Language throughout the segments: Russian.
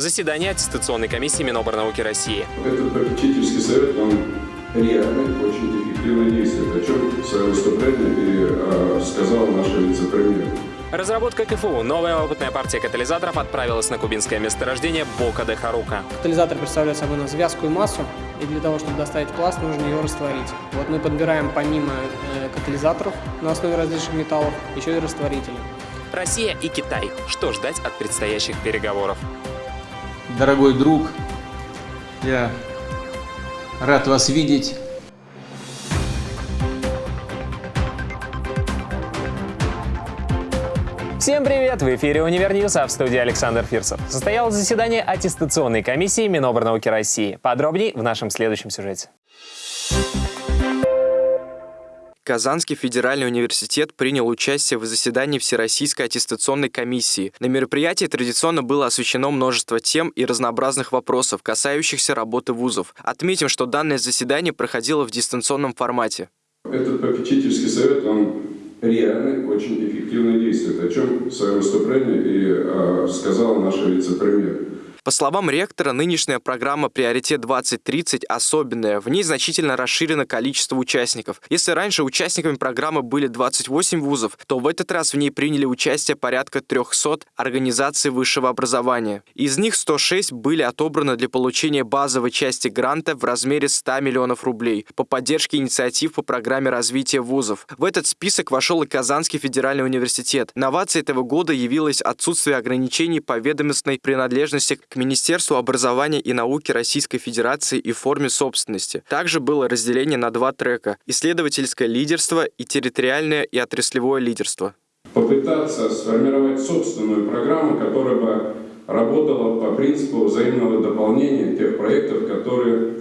Заседание аттестационной комиссии Миноборнауки России. Этот попечительский совет, он реально очень эффективно действует, о чем в своем выступлении и э, сказал наш вице-премьер. Разработка КФУ. Новая опытная партия катализаторов отправилась на кубинское месторождение Бока де Харука. Катализатор представляет собой у нас вязкую массу, и для того, чтобы доставить пласт, нужно ее растворить. Вот мы подбираем помимо э, катализаторов на основе различных металлов, еще и растворители. Россия и Китай. Что ждать от предстоящих переговоров? Дорогой друг, я рад вас видеть. Всем привет! В эфире «Универ а в студии Александр Фирсов. Состоялось заседание аттестационной комиссии Миноборнауки России. Подробнее в нашем следующем сюжете. Казанский федеральный университет принял участие в заседании Всероссийской аттестационной комиссии. На мероприятии традиционно было освещено множество тем и разнообразных вопросов, касающихся работы вузов. Отметим, что данное заседание проходило в дистанционном формате. Этот попечительский совет, он реально очень эффективно действует, о чем в своем выступлении и э, сказал наш вице-премьер. По словам ректора, нынешняя программа «Приоритет-2030» особенная. В ней значительно расширено количество участников. Если раньше участниками программы были 28 вузов, то в этот раз в ней приняли участие порядка 300 организаций высшего образования. Из них 106 были отобраны для получения базовой части гранта в размере 100 миллионов рублей по поддержке инициатив по программе развития вузов. В этот список вошел и Казанский федеральный университет. Новацией этого года явилось отсутствие ограничений по ведомственной принадлежности к Министерству образования и науки Российской Федерации и форме собственности. Также было разделение на два трека – исследовательское лидерство и территориальное и отраслевое лидерство. Попытаться сформировать собственную программу, которая бы работала по принципу взаимного дополнения тех проектов, которые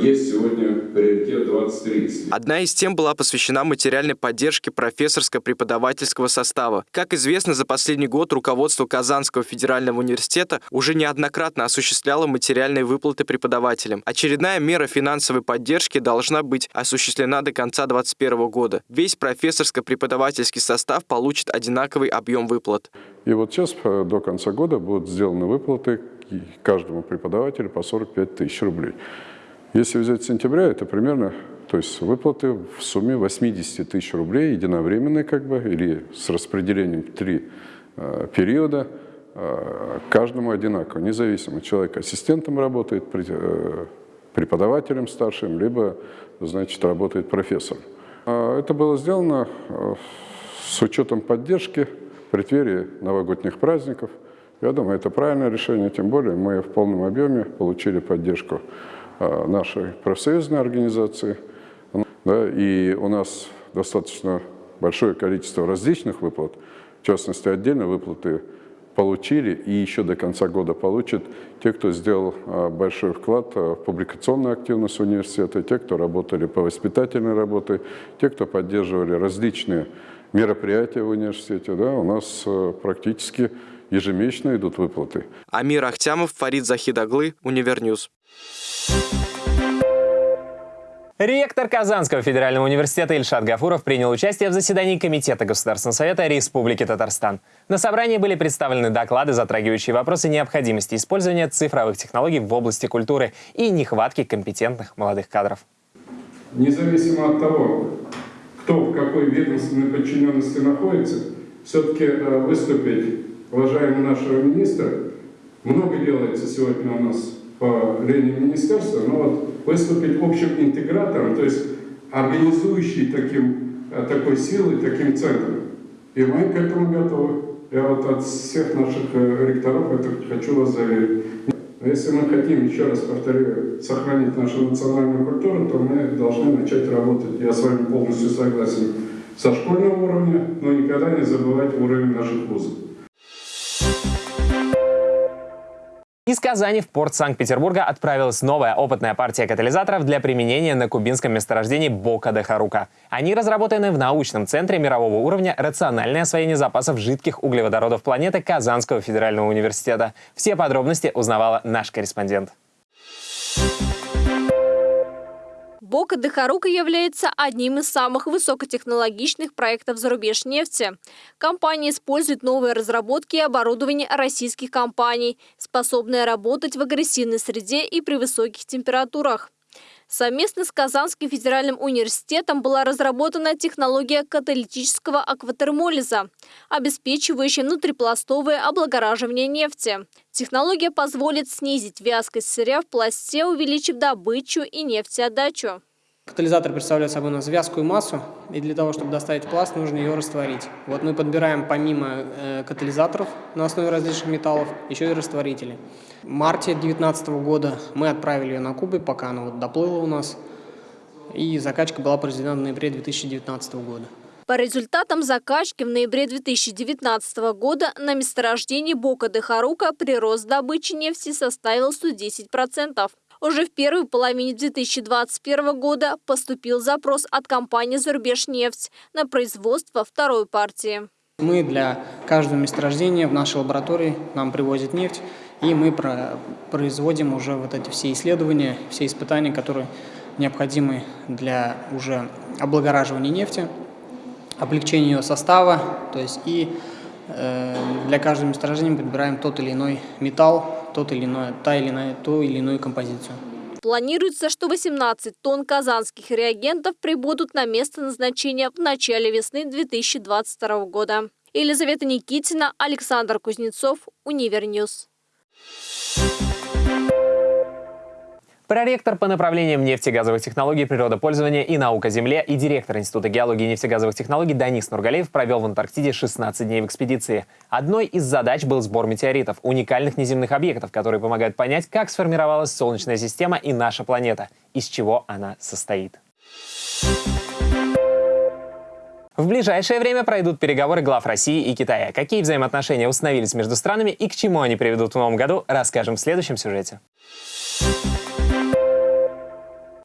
есть сегодня приоритет 2030. Одна из тем была посвящена материальной поддержке профессорско-преподавательского состава. Как известно, за последний год руководство Казанского федерального университета уже неоднократно осуществляло материальные выплаты преподавателям. Очередная мера финансовой поддержки должна быть осуществлена до конца 2021 года. Весь профессорско-преподавательский состав получит одинаковый объем выплат. И вот сейчас э, до конца года будут сделаны выплаты каждому преподавателю по 45 тысяч рублей. Если взять сентября, это примерно, то есть выплаты в сумме 80 тысяч рублей, единовременные как бы, или с распределением в три э, периода, э, каждому одинаково, независимо. Человек ассистентом работает, э, преподавателем старшим, либо, значит, работает профессором. А это было сделано э, с учетом поддержки в новогодних праздников. Я думаю, это правильное решение, тем более мы в полном объеме получили поддержку нашей профсоюзной организации. Да, и у нас достаточно большое количество различных выплат, в частности, отдельно выплаты получили и еще до конца года получат те, кто сделал э, большой вклад в публикационную активность университета, те, кто работали по воспитательной работе, те, кто поддерживали различные мероприятия в университете. Да, у нас э, практически ежемесячно идут выплаты. Амир Ахтямов, Фарид Захидаглы, UniverNews. Ректор Казанского федерального университета Ильшат Гафуров принял участие в заседании Комитета Государственного совета Республики Татарстан. На собрании были представлены доклады, затрагивающие вопросы необходимости использования цифровых технологий в области культуры и нехватки компетентных молодых кадров. Независимо от того, кто в какой ведомственной подчиненности находится, все-таки э, выступить уважаемого нашего министра, много делается сегодня у нас по линии министерства, но вот выступить общим интегратором, то есть организующий таким, э, такой силой, таким центром. И мы к этому готовы. Я вот от всех наших э, ректоров это хочу вас заверить. Если мы хотим, еще раз повторю, сохранить нашу национальную культуру, то мы должны начать работать, я с вами полностью согласен, со школьного уровня, но никогда не забывать уровень наших вузов. Из Казани в порт Санкт-Петербурга отправилась новая опытная партия катализаторов для применения на кубинском месторождении Бока де Харука. Они разработаны в научном центре мирового уровня «Рациональное освоение запасов жидких углеводородов планеты» Казанского федерального университета. Все подробности узнавала наш корреспондент. Бока Дехарука является одним из самых высокотехнологичных проектов зарубеж нефти. Компания использует новые разработки и оборудование российских компаний, способные работать в агрессивной среде и при высоких температурах. Совместно с Казанским федеральным университетом была разработана технология каталитического акватермолиза, обеспечивающая внутрипластовое облагораживание нефти. Технология позволит снизить вязкость сырья в пласте, увеличив добычу и нефтеотдачу. Катализатор представляет собой у нас вязкую массу, и для того, чтобы доставить пласт, нужно ее растворить. Вот мы подбираем помимо э, катализаторов на основе различных металлов, еще и растворители. В марте 2019 года мы отправили ее на Кубы, пока она вот доплыла у нас, и закачка была произведена в ноябре 2019 года. По результатам закачки в ноябре 2019 года на месторождении Бока де Харука прирост добычи нефти составил 110%. Уже в первой половине 2021 года поступил запрос от компании «Зарубежнефть» на производство второй партии. Мы для каждого месторождения в нашей лаборатории нам привозят нефть, и мы производим уже вот эти все исследования, все испытания, которые необходимы для уже облагораживания нефти, облегчения ее состава, то есть и э, для каждого месторождения подбираем тот или иной металл, тот или иной, та или иная, ту или иную композицию. Планируется, что 18 тонн казанских реагентов прибудут на место назначения в начале весны 2022 года. Елизавета Никитина, Александр Кузнецов, UniverNews. Проректор по направлениям нефтегазовых технологий, природопользования и наук о Земле и директор Института геологии и нефтегазовых технологий Данис Нургалеев провел в Антарктиде 16 дней в экспедиции. Одной из задач был сбор метеоритов, уникальных неземных объектов, которые помогают понять, как сформировалась Солнечная система и наша планета, из чего она состоит. В ближайшее время пройдут переговоры глав России и Китая. Какие взаимоотношения установились между странами и к чему они приведут в новом году, расскажем в следующем сюжете.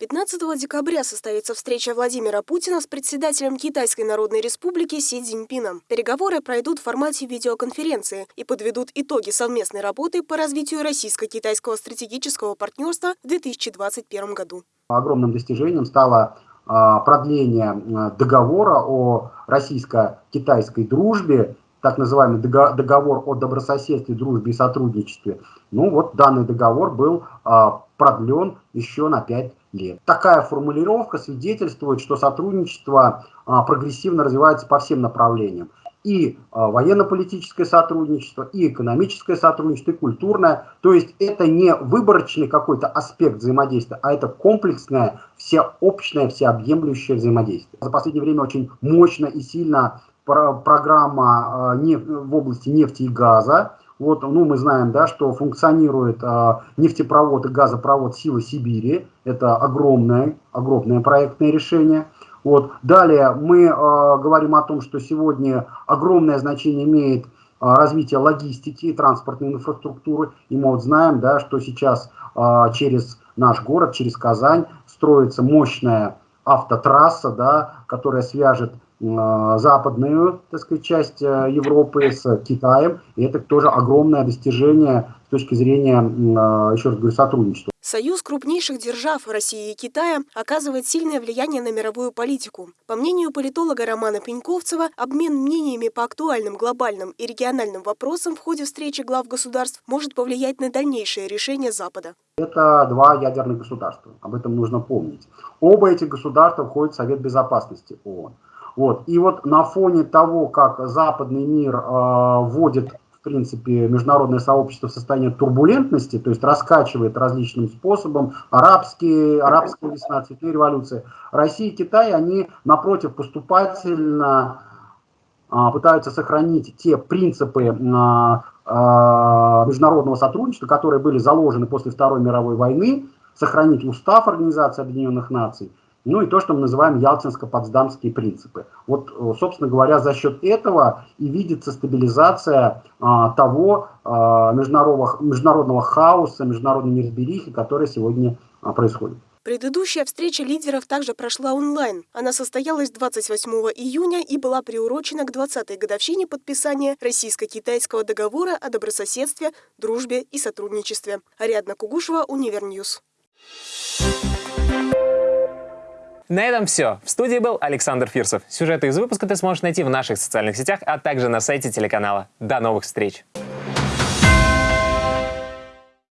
15 декабря состоится встреча Владимира Путина с председателем Китайской Народной Республики Си Цзиньпином. Переговоры пройдут в формате видеоконференции и подведут итоги совместной работы по развитию российско-китайского стратегического партнерства в 2021 году. Огромным достижением стало а, продление а, договора о российско-китайской дружбе, так называемый договор о добрососедстве, дружбе и сотрудничестве. Ну вот данный договор был а, продлен еще на 5 лет. Такая формулировка свидетельствует, что сотрудничество а, прогрессивно развивается по всем направлениям. И а, военно-политическое сотрудничество, и экономическое сотрудничество, и культурное. То есть это не выборочный какой-то аспект взаимодействия, а это комплексное, всеобщее, всеобъемлющее взаимодействие. За последнее время очень мощно и сильно программа а, в области нефти и газа, вот, ну, мы знаем, да, что функционирует э, нефтепровод и газопровод «Сила Сибири». Это огромное, огромное проектное решение. Вот. Далее мы э, говорим о том, что сегодня огромное значение имеет э, развитие логистики и транспортной инфраструктуры. И мы вот знаем, да, что сейчас э, через наш город, через Казань строится мощная автотрасса, да, которая свяжет западную так сказать, часть э, Европы с Китаем. И это тоже огромное достижение с точки зрения, э, еще раз говорю, сотрудничества. Союз крупнейших держав России и Китая оказывает сильное влияние на мировую политику. По мнению политолога Романа Пеньковцева, обмен мнениями по актуальным глобальным и региональным вопросам в ходе встречи глав государств может повлиять на дальнейшее решение Запада. Это два ядерных государства, об этом нужно помнить. Оба этих государства входят в Совет Безопасности ООН. Вот. И вот на фоне того, как западный мир э, вводит, в принципе, международное сообщество в состояние турбулентности, то есть раскачивает различным способом, арабские, арабская весна, цветные революции, Россия и Китай, они, напротив, поступательно э, пытаются сохранить те принципы э, международного сотрудничества, которые были заложены после Второй мировой войны, сохранить устав Организации Объединенных Наций, ну и то, что мы называем ялтинско-потсдамские принципы. Вот, э, собственно говоря, за счет этого и видится стабилизация а, того а, международного, международного хаоса, международной неразберихи, которая сегодня а, происходит. Предыдущая встреча лидеров также прошла онлайн. Она состоялась 28 июня и была приурочена к 20-й годовщине подписания российско-китайского договора о добрососедстве, дружбе и сотрудничестве. Ариадна Кугушева, Univer News. На этом все. В студии был Александр Фирсов. Сюжеты из выпуска ты сможешь найти в наших социальных сетях, а также на сайте телеканала. До новых встреч!